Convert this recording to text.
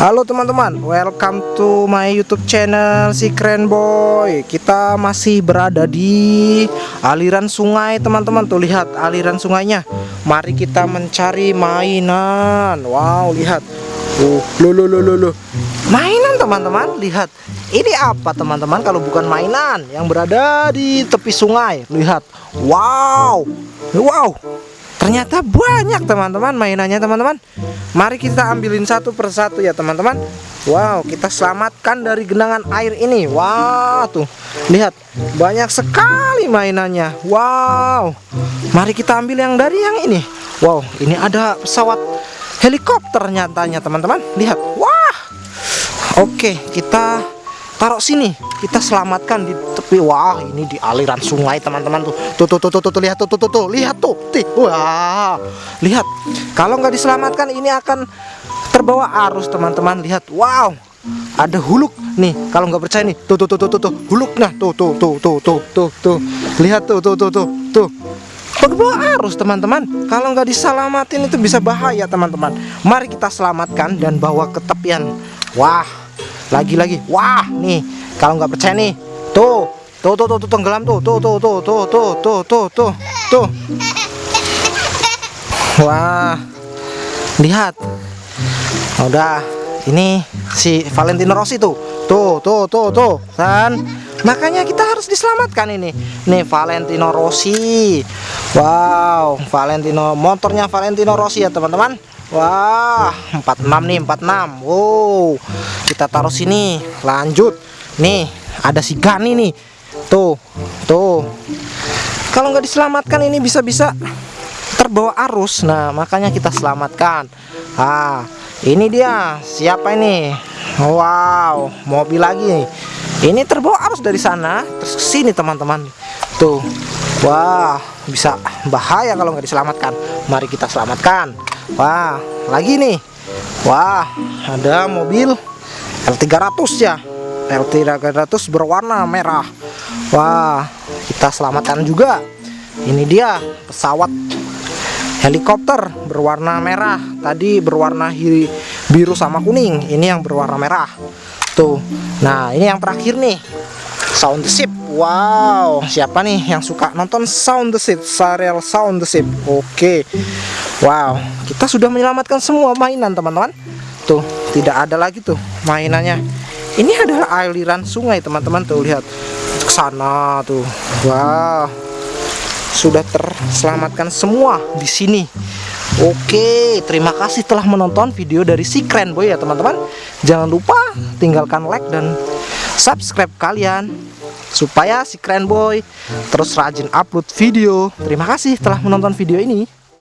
Halo teman-teman, welcome to my YouTube channel si Keren Boy. Kita masih berada di aliran sungai, teman-teman. Tuh lihat aliran sungainya. Mari kita mencari mainan. Wow, lihat. Uh, lo lo lo lo lo. Mainan, teman-teman. Lihat. Ini apa, teman-teman? Kalau bukan mainan yang berada di tepi sungai. Lihat. Wow. Wow. Ternyata banyak teman-teman mainannya teman-teman. Mari kita ambilin satu persatu ya teman-teman. Wow kita selamatkan dari genangan air ini. Wow tuh. Lihat banyak sekali mainannya. Wow. Mari kita ambil yang dari yang ini. Wow ini ada pesawat helikopter nyatanya teman-teman. Lihat. Wah. Oke kita taruh sini kita selamatkan di tepi wah ini di aliran sungai teman-teman tuh tuh tuh tuh tuh tuh lihat tuh tuh tuh, tuh. lihat tuh tih wah lihat kalau nggak diselamatkan ini akan terbawa arus teman-teman lihat wow ada huluk nih kalau nggak percaya nih tuh tuh tuh tuh tuh, tuh. huluk nah tuh tuh tuh tuh tuh tuh tuh lihat tuh tuh tuh tuh tuh terbawa arus teman-teman kalau nggak diselamatin itu bisa bahaya teman-teman mari kita selamatkan dan bawa ke tepian wah lagi-lagi wah nih. Kalau nggak percaya nih. Tuh. Tuh tuh tuh, tuh tenggelam tuh. Tuh tuh tuh tuh tuh tuh tuh tuh tuh. Wah. Lihat. Udah. Ini si Valentino Rossi tuh. Tuh tuh tuh tuh. Kan makanya kita harus diselamatkan ini. Nih Valentino Rossi. Wow. Valentino motornya Valentino Rossi ya teman-teman Wah 46 nih 46 Wow kita taruh sini. Lanjut. Nih ada si Gani nih. Tuh tuh. Kalau nggak diselamatkan ini bisa-bisa terbawa arus. Nah makanya kita selamatkan. Ah ini dia. Siapa ini? Wow mobil lagi ini terbawa arus dari sana terus ke sini teman-teman. Tuh. Wah bisa bahaya kalau nggak diselamatkan. Mari kita selamatkan wah lagi nih. Wah ada mobil L300 ya. L300 berwarna merah. Wah kita selamatkan juga. Ini dia pesawat helikopter berwarna merah. Tadi berwarna biru sama kuning. Ini yang berwarna merah. Tuh. Nah ini yang terakhir nih. Sound the ship wow. Siapa nih yang suka nonton sound the ship serial sound the ship? Oke. Wow. Kita sudah menyelamatkan semua mainan teman-teman. Tuh tidak ada lagi tuh mainannya. Ini adalah aliran sungai teman-teman. Tuh lihat. Ke sana tuh. Wah sudah terselamatkan semua di sini. Oke terima kasih telah menonton video dari si keren boy ya teman-teman. Jangan lupa tinggalkan like dan subscribe kalian supaya si keren boy terus rajin upload video. Terima kasih telah menonton video ini